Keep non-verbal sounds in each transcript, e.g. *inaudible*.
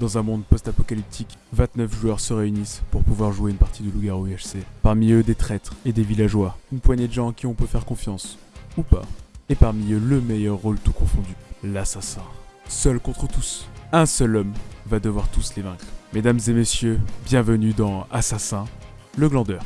Dans un monde post-apocalyptique, 29 joueurs se réunissent pour pouvoir jouer une partie de loup-garou UHC. Parmi eux, des traîtres et des villageois. Une poignée de gens en qui on peut faire confiance. Ou pas. Et parmi eux, le meilleur rôle tout confondu. L'assassin. Seul contre tous. Un seul homme va devoir tous les vaincre. Mesdames et messieurs, bienvenue dans Assassin, le glandeur.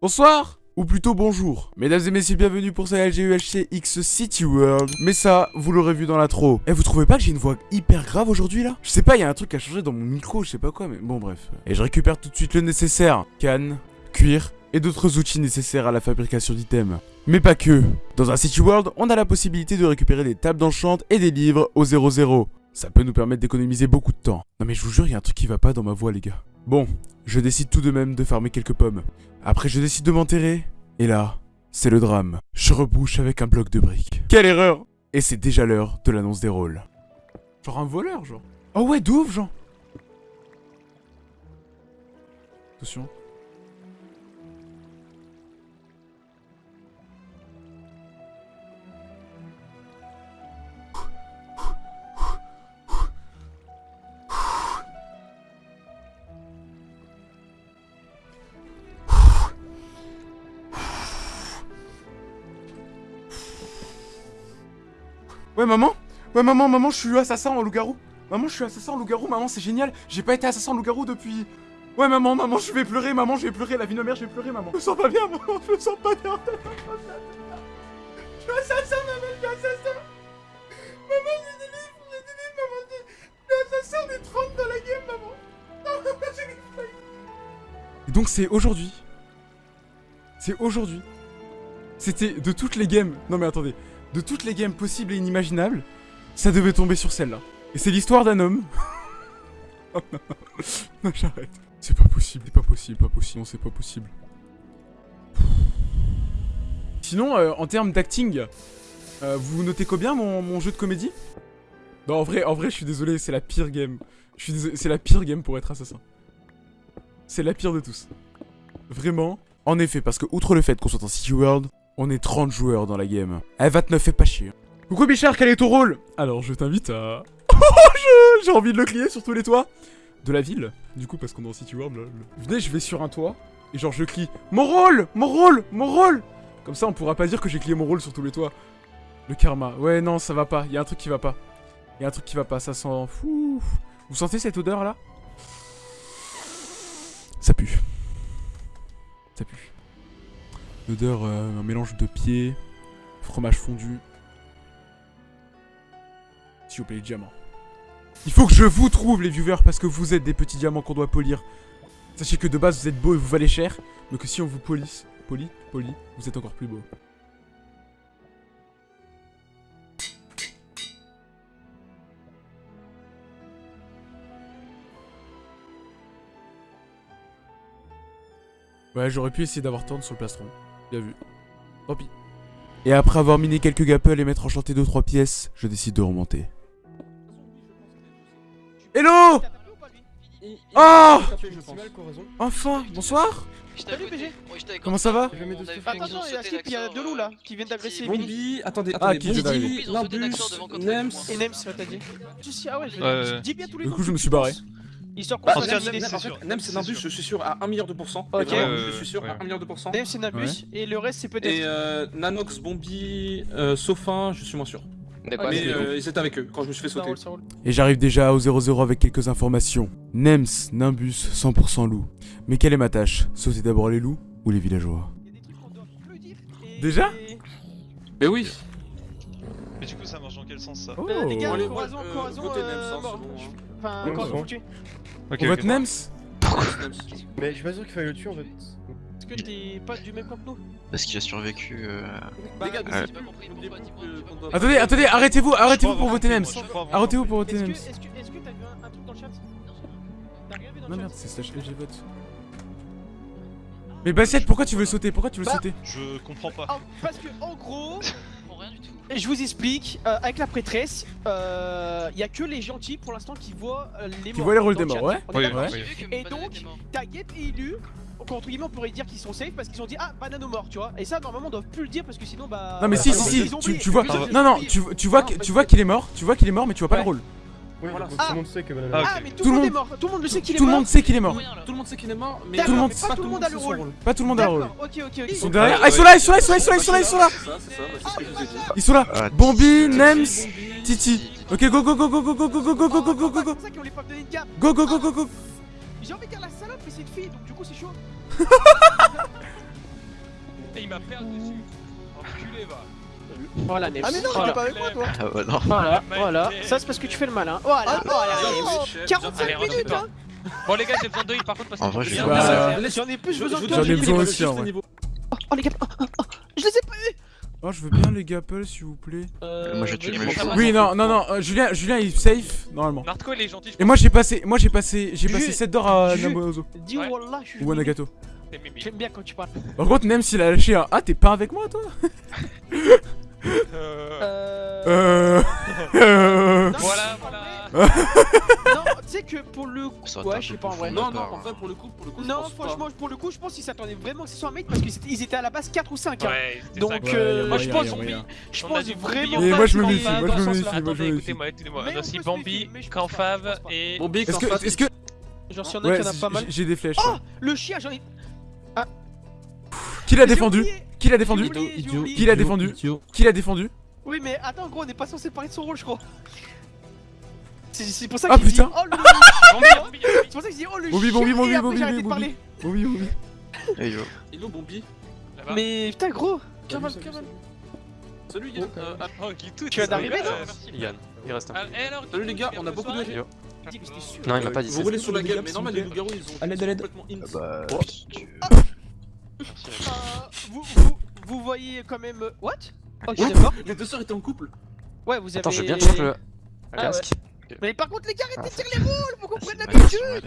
Bonsoir ou plutôt bonjour. Mesdames et messieurs, bienvenue pour ce LGUHC City World. Mais ça, vous l'aurez vu dans l'intro. Et vous trouvez pas que j'ai une voix hyper grave aujourd'hui là? Je sais pas, il y a un truc à changer dans mon micro, je sais pas quoi, mais bon bref. Et je récupère tout de suite le nécessaire. Canne, cuir et d'autres outils nécessaires à la fabrication d'items. Mais pas que. Dans un City World, on a la possibilité de récupérer des tables d'enchant et des livres au 0-0. Ça peut nous permettre d'économiser beaucoup de temps. Non mais je vous jure, il y a un truc qui va pas dans ma voix les gars. Bon, je décide tout de même de farmer quelques pommes. Après, je décide de m'enterrer. Et là, c'est le drame. Je rebouche avec un bloc de briques. Quelle erreur Et c'est déjà l'heure de l'annonce des rôles. Genre un voleur, genre. Oh ouais, d'ouf, genre. Attention. Ouais, maman Ouais, maman, maman, je suis assassin en loup-garou. Maman, je suis assassin en loup-garou. Maman, c'est génial. J'ai pas été assassin en loup-garou depuis. Ouais, maman, maman, je vais pleurer. Maman, je vais pleurer. La vie de mère, je vais pleurer, maman. Je me sens pas bien, maman. Je me sens pas bien. Je suis assassin, maman. Je suis assassin. Maman, j'ai des livres. J'ai des livres, maman. Je suis assassin. On est 30 dans la game, maman. Non, j'ai des donc, c'est aujourd'hui. C'est aujourd'hui. C'était de toutes les games. Non, mais attendez de toutes les games possibles et inimaginables, ça devait tomber sur celle-là. Et c'est l'histoire d'un homme. *laughs* oh *laughs* non, j'arrête. C'est pas possible, c'est pas possible, pas possible, c'est pas possible. Sinon, euh, en termes d'acting, euh, vous notez combien mon, jeu de comédie? Non, en vrai, en vrai, je suis désolé, c'est la pire game. C'est la pire game pour être assassin. C'est la pire de tous. Vraiment. En effet, parce que outre le fait qu'on soit en City World, on est 30 joueurs dans la game. Eh, 29 fait pas chier. Coucou Bichard, quel est ton rôle? Alors, je t'invite à... *laughs* Oh, j'ai envie de le crier sur tous les toits de la ville. Du coup, parce qu'on est en City World, là. Venez, je vais sur un toit, et genre, je crie « Mon rôle Mon rôle Mon rôle !» Comme ça, on pourra pas dire que j'ai crié mon rôle sur tous les toits. Le karma. Ouais, non, ça va pas. Il y a un truc qui va pas. Il y a un truc qui va pas. Ça sent... Fou. Vous sentez cette odeur, là? Ça pue. L'odeur, euh, un mélange de pieds, fromage fondu. S'il vous plaît, les diamants. Il faut que je vous trouve, les viewers, parce que vous êtes des petits diamants qu'on doit polir. Sachez que de base, vous êtes beaux et vous valez cher, mais que si on vous police, poli, poli, vous êtes encore plus beau. Ouais, j'aurais pu essayer d'avoir tendre sur le plastron. Bien vu. Tant pis. Et après avoir miné quelques gapples et m'être enchanté 2-3 pièces, je décide de remonter. Hello Oh Enfin Bonsoir. Comment ça va Attention, il y a Skip, il y a deux loups là qui viennent d'agresser Bombi, attendez, Ah, attendez, Bombi, Nimbus, Nems. Et Nems, t'as dit. Ah ouais, dis bien tous les Du coup, je me suis barré. Histoire qu'on Bah, fasse Nems, et Nimbus, je suis sûr à 1 milliard de pourcents. Ok. Et Je suis sûr ouais. à 1 milliard de pourcents. Nems et Nabus, et le reste c'est Et peut-être. euh, Nanox, Bombi, euh, Sophin, je suis moins sûr. D'accord. Mais euh, ils étaient avec eux quand je me suis fait sauter. Et j'arrive déjà au 0-0 avec quelques informations. Nems, Nimbus, 100% loup. Mais quelle est ma tâche? Sauter d'abord les loups ou les villageois? Il y a des trucs qu'on doit plus dire. et- Déjà? Mais oui Mais du coup, ça marche dans quel sens ça Oh Euh, Les gars, Corazon, euh, Corazon, euh. Enfin, Ouais, Corazon bon. foutu. Ok, On vote ok. Nems Nems. Mais je suis pas sûr qu'il fallait le tuer en fait. Est-ce que t'es pas du même camp que nous Parce qu'il a survécu. Euh... Bah, Les gars, n'oubliez pas n'oubliez pas doit- Attendez, attendez, arrêtez-vous, arrêtez-vous pour voter Nems Arrêtez-vous pour voter Est-ce que Nems est-ce que est-ce que t'as vu un truc dans le chat T'as rien vu dans Non le merde, chat c'est slash LG vote. Mais Bassette, pourquoi tu veux sauter? Pourquoi tu veux Bah, sauter? Je comprends pas. Parce que en gros, *laughs* je vous explique, euh, avec la prêtresse, euh, il n'y a que les gentils pour l'instant qui voient euh, les morts. Qui voient les rôles des morts, ouais. Et donc, Taguet et Ilu, entre guillemets, on pourrait dire qu'ils sont safe parce qu'ils ont dit ah banane mort, tu vois. Et ça, normalement, on ne doit plus le dire parce que sinon, bah. Non, mais bah, si, si, si, tu, vois. Non, non, tu, vois qu'il est mort, tu vois qu'il est mort, mais tu vois pas le rôle. Tout le monde sait que tout, le monde est mort. Tout le monde sait qu'il est mort. Tout le monde sait qu'il est mort. Tout le monde sait qu'il est mort, mais tout le monde pas tout le monde a le rôle. Pas tout le monde a le rôle. Ils sont derrière. Ah, ils sont là, ils sont là, ils sont là, ils sont là, ils sont là. Ils sont là. Bombi, Nems, Titi. OK, go go go go go go go go go go go go go go. Go go go go go. J'ai envie de dire la salope, mais c'est une fille, donc du coup c'est chaud. Et il m'a perdu dessus. Enculé va. Oh la Ah mais non, t'es pas avec moi toi Ah bah *laughs* Voilà, voilà, ça c'est parce que tu fais le malin. Voilà, voilà 45 minutes hein Bon les gars, j'ai besoin de heal par contre parce que... En vrai, j'en ai plus, je besoin de toi J'en ai besoin aussi en vrai. Oh, oh les gars, oh, oh, je les ai pas eu Oh, je veux bien les gapels, s'il vous plaît. Euh, moi, je tue les Oui, non, non, non, Julien, Julien, il est safe, normalement. Et moi, j'ai passé, moi, j'ai passé, j'ai passé 7 d'or à Nabozo. Dis ouais. Wallah, je suis. Ou à Nagato. J'aime bien quand tu parles. Par contre, même s'il a lâché un Ah, t'es pas avec moi, toi? *laughs* Euh... euh... voilà, voilà. non, tu sais que pour le coup, ouais, je sais pas en vrai. Non, non, en vrai, pour le coup, pour le coup, non, franchement, pour le coup, je pense qu'ils s'attendaient vraiment que ce soit un mec parce qu'ils étaient à la base 4 ou 5. Hein. Ouais, Donc, euh, moi, je pense, je pense vraiment. Et moi, je me méfie, moi, je me méfie. Attendez, écoutez-moi, écoutez-moi. On Bambi, Canfave et. Bambi, Canfave. Est-ce que. Genre, s'il y en a qui en a pas mal. J'ai des flèches. Oh, le chien, j'en ai. Ah. Qui l'a défendu qui l'a défendu Qui l'a défendu Qui l'a défendu Oui mais attends gros on n'est pas censé parler de son rôle je crois. C'est pour ça ah, qu'il dit Oh le *laughs* C'est pour ça qu'il dit Oh le Bobby Bobby Bobby Bobby Bobby. Bobby Bobby. Il est où Mais putain gros. Kamal Kamal Salut Yann. Oh qui Tu viens d'arriver Yann. il reste un Salut les gars on a beaucoup de vidéos non, il m'a pas dit Vous roulez sur la gueule, mais normal, les loups-garous ils ont complètement ah ins. Bah. Euh, vous euh, vous voyez quand même... Euh, what? Oh, Les deux sœurs étaient en couple. Ouais, vous avez... Attends, je vais bien le ah, casque. Mais par contre, les gars, arrêtez de tirer les boules Vous comprenez l'habitude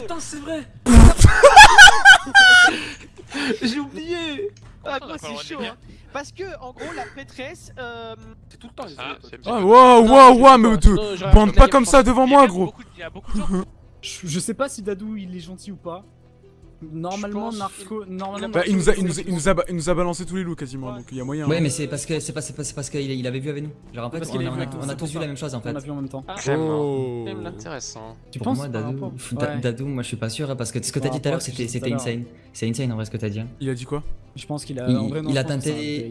Putain, c'est vrai. *laughs* J'ai oublié. Ah, quoi, c'est chaud, hein. Parce que, en gros, la prêtresse. Euh... C'est tout le temps. Ah, ah waouh, waouh, waouh, mais te bande pas comme ça devant moi, gros. De, *laughs* je sais pas si Dadou il est gentil ou pas. Normalement, Narco. Normalement, il, nous a, il, nous a, il, nous a, balancé tous les loups quasiment, donc il y a moyen. Ouais, hein. mais c'est parce que c'est parce, parce qu'il avait vu avec nous. Je rappelle a, on a, tous vu la même chose en fait. On a vu en même temps. Ah, hein. Oh. même intéressant. Tu penses moi, Dadou, ouais. Dadou, moi je suis pas sûr parce que ce que t'as dit tout à l'heure c'était insane. C'est insane en vrai ce que t'as dit. Hein. Il a dit quoi? Je pense qu'il a. Il, a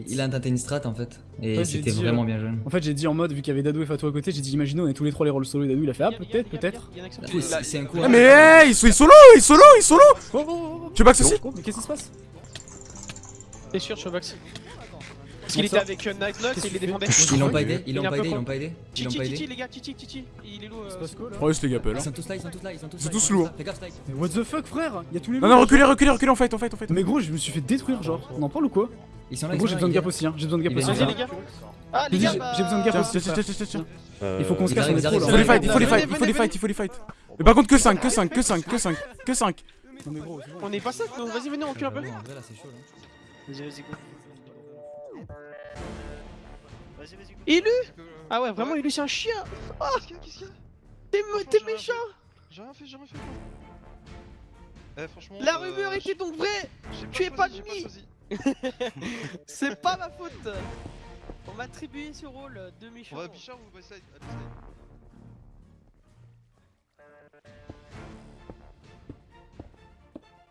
il a une strat en fait. Et c'était vraiment euh, bien joué. En fait, j'ai dit en mode, vu qu'il y avait Dadou et Fatou à côté, j'ai dit imaginons on est tous les trois les rôles solo et Dadou il a fait ah peut-être, peut-être. Bah, c'est un. Ah, mais il est solo, il est solo, il est solo Tu sais pas que Qu'est-ce qui se passe? T'es sûr, Chobax parce qu'il était avec euh, Night Nox et il les défendait. Ils l'ont pas aidé, ils l'ont pas aidé, ils l'ont pas aidé. Titi, Titi, les gars, Titi, Titi, il est lourd. Preuss, les gars, Ils hein. sont tous là, ils sont tous là, ils sont tous. C'est tous lourds. Mais what the fuck, frère tous les Non, non, reculez, reculez, reculez, en fight, en fight, en fight. Mais gros, je me suis fait détruire, genre. On en parle ou quoi Ils sont là, Gros, j'ai besoin de gap aussi, hein. J'ai besoin de gap aussi. Vas-y, ah, les gars. Ah, j'ai besoin de gap aussi. Euh, il faut qu'on se cache, on est trop là. Il faut les fight, il faut les fight, il faut les fight, il faut les fight. Mais par contre, que 5, que 5, que 5, que 5, que 5. On est pas 5, non Vas-y, venez, on cul un peu. Vas-y, vas-y, go. Vas-y, vas-y. Élu euh, Ah ouais, vraiment, Élu, c'est un chien. Oh Qu'est-ce qu'il y a T'es méchant. J'ai rien fait, j'ai rien fait. Eh, franchement, La euh, rumeur était donc vraie. Tu es pas demi *laughs* C'est pas ma faute. On m'a attribué ce rôle de méchant. Ouais, Bichard ou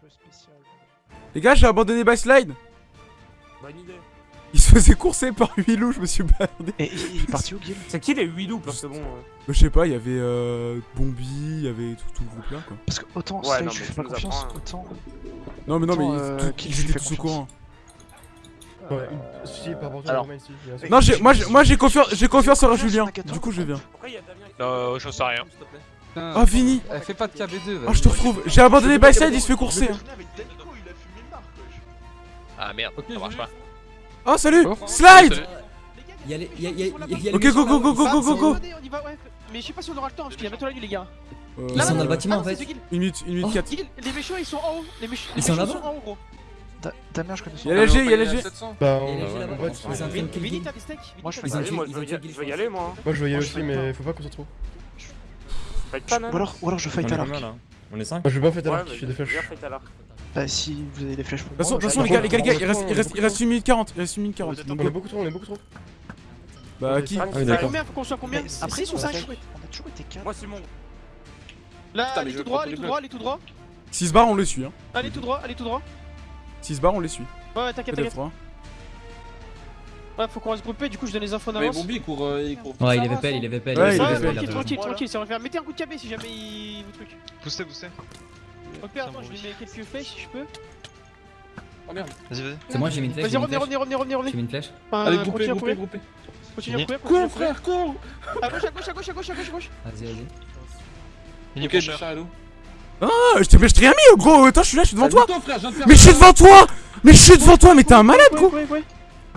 Spécial. Les gars, j'ai abandonné Backslide Bonne idée. Il se faisait courser par 8 loups, je me suis baladé. Et il est parti où, Guil C'est qui les 8 loups Parce que bon. Euh, bah, je sais pas, il y avait euh, Bombi, il y avait tout, le groupe là quoi. Parce que autant, ouais, je fais pas confiance, hein. autant. Non, mais non, mais euh, tout, ils étaient tous au courant. Ouais. Euh, si, par rapport Alors. Non, moi, j'ai, confiance, j'ai confiance en Julien. Du coup, je viens. Euh, je sais rien. Ah, Vini Elle fait pas de KB2. Ah, je te retrouve. J'ai abandonné Byside, il se fait courser. Hein. Ah merde, ça marche pas. Oh salut Slide Ok, go, go, go, go, go, go, go Mais je sais pas si on aura le temps parce qu'il y a bientôt la nuit, les gars. Ils sont dans le bâtiment en fait. Une minute, une minute 4. Les méchants ils sont en haut. Les méchants ils sont en haut, gros. Ta mère, je connais son Y'a l'LG, y'a l'LG. Bah, on va Vini, t'as des steaks Moi, je vais y aller, moi. Moi, je vais y aller aussi, mais faut pas qu'on se retrouve. Ou alors, bah, ou alors je fight à l'arc. On est 5 bah, Je vais pas fight à l'arc, je suis des flèches. Bah, si vous avez des flèches pour De toute façon, moi. de toute façon, les gars, les gars, les gars, il reste, il reste, il reste 1 minute 40. Il reste 1 minute 40. On est beaucoup trop, on est beaucoup trop. bah, qui Ah oui, d'accord. combien Faut qu'on soit combien Après, 6 ou 5 on a toujours été 4. Moi, Simon. Là, Putain, mais allez tout droit, allez tout droit, allez tout droit. 6 bars, on les suit. Hein. Allez tout droit, allez tout droit. 6 bars, on les suit. Ouais, ouais, t'inquiète, t'inquiète. 3. Ouais, faut qu'on reste groupé, du coup je donne les infos Mais d'avance. Bombi il court. euh, il court Ouais, il pelle, avance, il avait pelle. Ouais, il fait, pelle, tranquille, tranquille, tranquille, ça va faire. Mettez un coup de cabé si jamais il vous truc. Poussez, poussez. Ok, attends, je lui mets quelques flèches si je peux. Oh merde. Vas-y, vas-y. C'est moi, j'ai mis une flèche. Vas-y, revenez, revenez, revenez, revenez. J'ai mis une flèche. Enfin, Allez, groupé, courir, groupé. continue à courir. Cours, frère, cours À gauche, à gauche, à gauche, à gauche, à gauche, à gauche. Vas-y, vas-y. Il est cher. Ah, je t'ai mais je t'ai rien mis, gros. Attends, je suis là, je suis devant toi. Mais je suis devant toi. Mais je suis devant toi, mais t'es un malade, gros. ouais, ouais.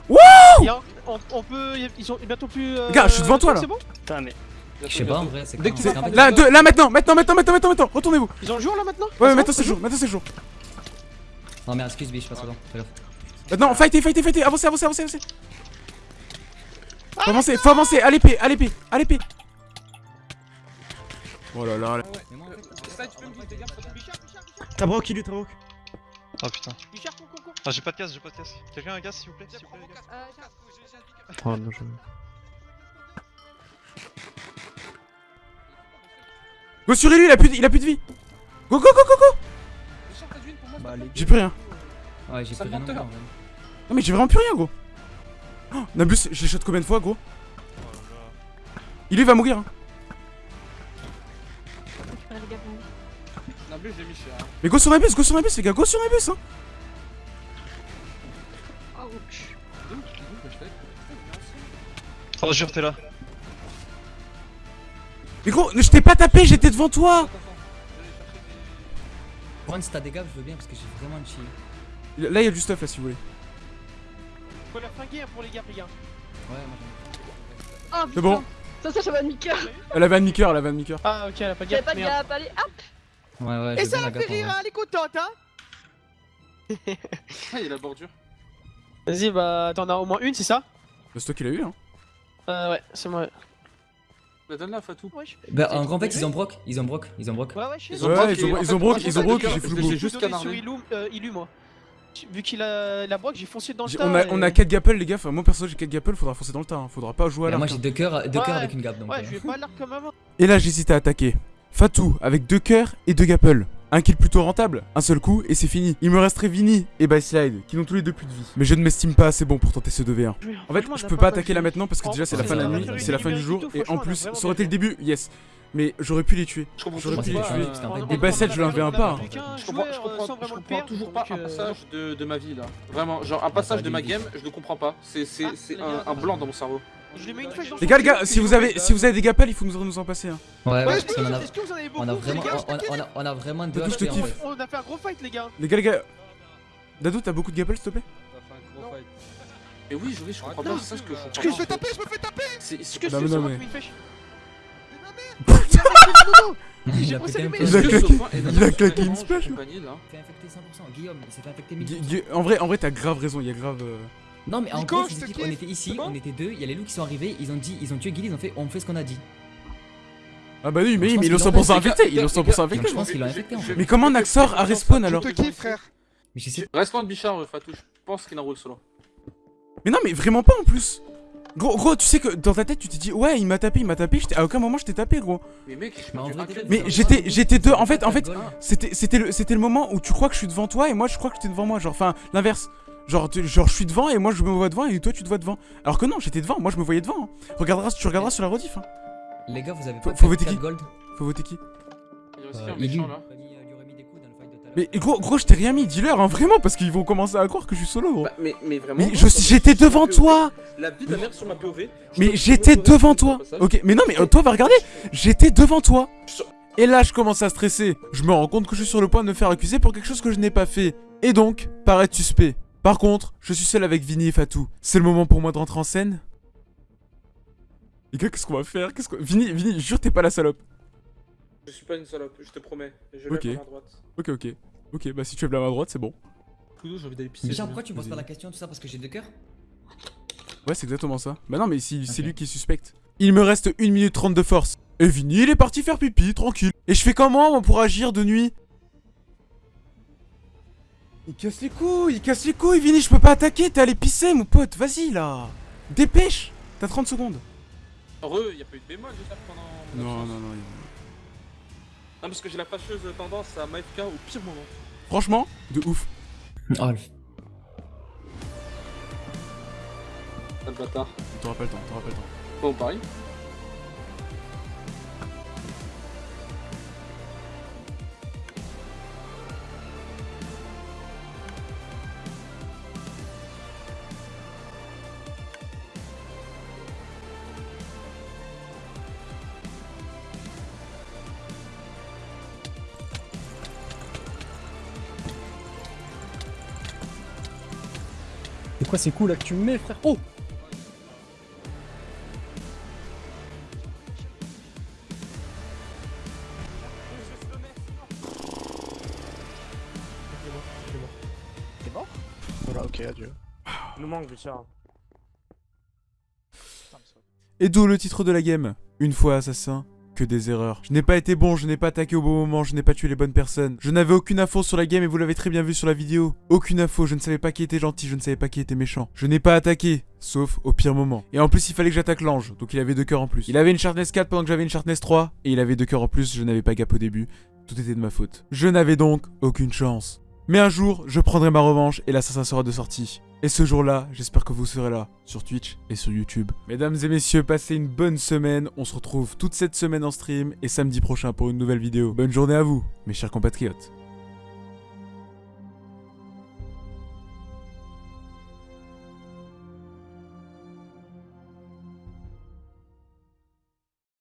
Wouh Il y a un- on, on peut. Ils sont bientôt plus. euh, Gars, je suis devant toi, là. C'est bon? Je sais pas en vrai, c'est Dès quand que c'est Là, deux, là, maintenant, maintenant, maintenant, maintenant, maintenant, maintenant. Retournez-vous. Ils ont le jour là maintenant Ouais, C'est maintenant c'est jour, maintenant c'est jour. Non, mais excuse, biche, passe devant. Fais gaffe. Maintenant, fightez, fightez, fightez. Avancez, avancez, avancez, avancez. Faut avancer, faut avancer. À l'épée, à l'épée, à l'épée. Oh là là. T'as broc, il est, t'as broc. Oh putain. Ah, j'ai pas de casse, j'ai pas de casse. Quelqu'un a un gaz, s'il vous plaît? S'il vous plaît, les gars Oh non, je. Go sur lui, il a plus de, il a plus de vie. Go, go, go, go, go. Bah, J'ai plus rien. Ouais, j'ai plus rien non mais j'ai vraiment plus rien, gros. Oh, Nabus, je l'ai shot combien de fois, gros Il lui va mourir. Hein. Nablus, j'ai mis cher. hein. Mais go sur Nabus, go sur Nabus, les gars, go sur Nabus. Hein. Bah, Oh, jure, t'es là. Mais gros, je t'ai pas tapé, j'étais devant toi. Juan, si t'as des gars, je veux bien parce que j'ai vraiment une chill. Là, il y a du stuff là, si vous voulez. Faut flinguer hein, pour les gars, les gars. Ouais, moi j'en ai. Ah, C'est bon. Ça, ça, ça va de Mika. Elle avait un nicker, elle avait un nicker. Ah, ok, elle a pas de J'avais gaffe. pas de gap, allez, hop. Ouais, ouais, Et ça la fait rire, hein, elle est contente, hein Ah, il y a la bordure. Vas-y, bah t'en as au moins une, c'est ça? Le stock, il a eu, hein. Euh, ouais, c'est moi. Bah, donne-la, Fatou. Wesh. Bah, en en fait, ils ont broc, ils ont broc, ils ont broc. Ouais, ouais, je. Ils ont broc ils ont- broc, ils j'ai ont broc, j'ai full j'ai juste sur Ilu, euh, moi. Vu qu'il a la broc, j'ai foncé dans le tas. On a, et- on a 4 gapples, les gars. Enfin, moi perso, j'ai 4 gapples, faudra foncer dans le tas. hein. Faudra pas jouer à Et l'arc. moi j'ai hein. deux cœurs, deux Ouais. cœurs avec une gap donc. Ouais, euh. je vais pas l'arc comme avant. Et là, j'hésite à attaquer. Fatou, avec 2 cœurs et 2 gapples. Un kill plutôt rentable, un seul coup et c'est fini. Il me resterait Vini et Byslide, qui n'ont tous les deux plus de vie. Mais je ne m'estime pas assez bon pour tenter ce 2v1. En fait, je peux pas attaquer là maintenant parce que déjà c'est la fin de la nuit, c'est la fin du jour. et Et en plus, ça aurait été le début, yes. Mais j'aurais pu les tuer. Je comprends J'aurais pu les pas, tuer. on a je l'en a pas. Je comprends, toujours pas un passage de, de ma vie là. Vraiment, genre un passage de ma game, je le comprends pas. C'est c'est- Ah, un, un blanc dans mon cerveau. Je lui mets une flèche dans Les gars, les gars, si je vous avez, si vous avez des gapples, il faut nous nous en passer. Hein. Ouais, ouais, Ouais, parce qu'on en a, est-ce que vous en avez beaucoup on a vraiment, gars, on, on a, on a vraiment deux Dadou, je te kiffe. On a fait un gros fight, les gars. Les gars, les gars. Dadou, t'as beaucoup de gapples, s'il te plaît? Mais oui, je, oui, je comprends pas, c'est ça ce que je comprends Parce que je pas, fais taper, je me fais taper. C'est Est-ce que Non, c'est mais *laughs* c'est moi qui mets une flèche Il a claqué- une splash, banc, compagnie, là Il s'est infecté 100%. Guillaume, il s'est fait infecter Gu- 1000%. Gu- En vrai, en vrai, t'as grave raison. Il y a grave. Non, mais en Nico, gros, je on était ici, bon on était deux, il y a les loups qui sont arrivés, ils ont dit, ils ont tué Guilly, ils ont fait, on fait ce qu'on a dit. Ah bah oui, mais oui, mais ils l'ont qu'ils l'ont 100% fait, les infecté. Ils l'ont les 100% gars, infecté. Donc je pense infecté en fait. Mais comment Naxor a respawn alors frère. Mais je sais Respawn Bichard, euh, Fatou, je pense qu'il enroule solo. Mais non, mais vraiment pas en plus. Gros, gros, tu sais que dans ta tête, tu t'es dit, ouais, il m'a tapé, il m'a tapé. À aucun moment, je t'ai tapé, gros. Mais mec, je Mais en vrai, Mais j'étais- j'étais deux- en fait- en fait-. C'était, c'était le, c'était le moment où tu crois que je suis devant toi et moi, je crois que tu es devant moi. Genre, enfin, l'inverse. Genre, tu- genre, je suis devant et moi, je me vois devant et toi, tu te vois devant. Alors que non, j'étais devant. Moi, je me voyais devant. hein. Regarderas, tu regarderas sur la rediff. Hein. Les gars, vous avez pas faut voter 4 qui gold Faut voter qui Il y a aussi Euh, un Ilu. méchant là. Mais gros, gros, je t'ai rien mis. Dis-leur, hein, vraiment, parce qu'ils vont commencer à croire que je suis solo, gros. Bah, mais, mais vraiment. Mais j'étais devant toi. La vie de la mère sur ma POV. Mais j'étais devant toi. Ok, mais non, mais euh, toi, va regarder. J'étais devant toi. Et là, je commence à stresser. Je me rends compte que je suis sur le point de me faire accuser pour quelque chose que je n'ai pas fait. Et donc, paraître suspect. Par contre, je suis seul avec Vinny et Fatou. C'est le moment pour moi de rentrer en scène Les gars, qu'est-ce qu'on va faire? Qu'est-ce qu'on... Vinny, Vinny, jure t'es pas la salope. Je suis pas une salope, je te promets. Je Ok. lève ma main droite. Ok, ok. Ok, bah si tu lèves la main droite, c'est bon. Poudou, j'ai envie d'aller pisser. Pourquoi tu me poses pas la question, tout ça, parce que j'ai deux cœurs? Ouais, c'est exactement ça. Bah non, mais si, c'est lui qui est suspecte. Il me reste 1 minute 30 de force. Et Vinny, il est parti faire pipi, tranquille. Et je fais comment moi, pour agir de nuit? Il casse les couilles, il casse les couilles, Vini, je peux pas attaquer, t'es allé pisser, mon pote, vas-y là Dépêche T'as 30 secondes Heureux, y a pas eu de bémol déjà pendant. Non, absence. non, non. Non, parce que j'ai la fâcheuse tendance à m'AFK au pire moment. Franchement, de ouf. Oh, le- Ah, le bâtard. T'auras pas le temps, t'auras pas le temps. Bon, pareil. Quoi ces coups là que tu me mets, frère? Oh T'es mort Voilà, ok, adieu. nous manque, Richard. Et d'où le titre de la game Une fois assassin, des erreurs. Je n'ai pas été bon, je n'ai pas attaqué au bon moment, je n'ai pas tué les bonnes personnes. Je n'avais aucune info sur la game et vous l'avez très bien vu sur la vidéo. Aucune info, je ne savais pas qui était gentil, je ne savais pas qui était méchant. Je n'ai pas attaqué, sauf au pire moment. Et en plus, il fallait que j'attaque l'ange, donc il avait deux cœurs en plus. Il avait une sharpness 4 pendant que j'avais une sharpness 3, et il avait deux cœurs en plus, je n'avais pas gap au début. Tout était de ma faute. Je n'avais donc aucune chance. Mais un jour, je prendrai ma revanche et l'assassin sera de sortie. Et ce jour-là, j'espère que vous serez là, sur Twitch et sur YouTube. Mesdames et messieurs, passez une bonne semaine. On se retrouve toute cette semaine en stream et samedi prochain pour une nouvelle vidéo. Bonne journée à vous, mes chers compatriotes.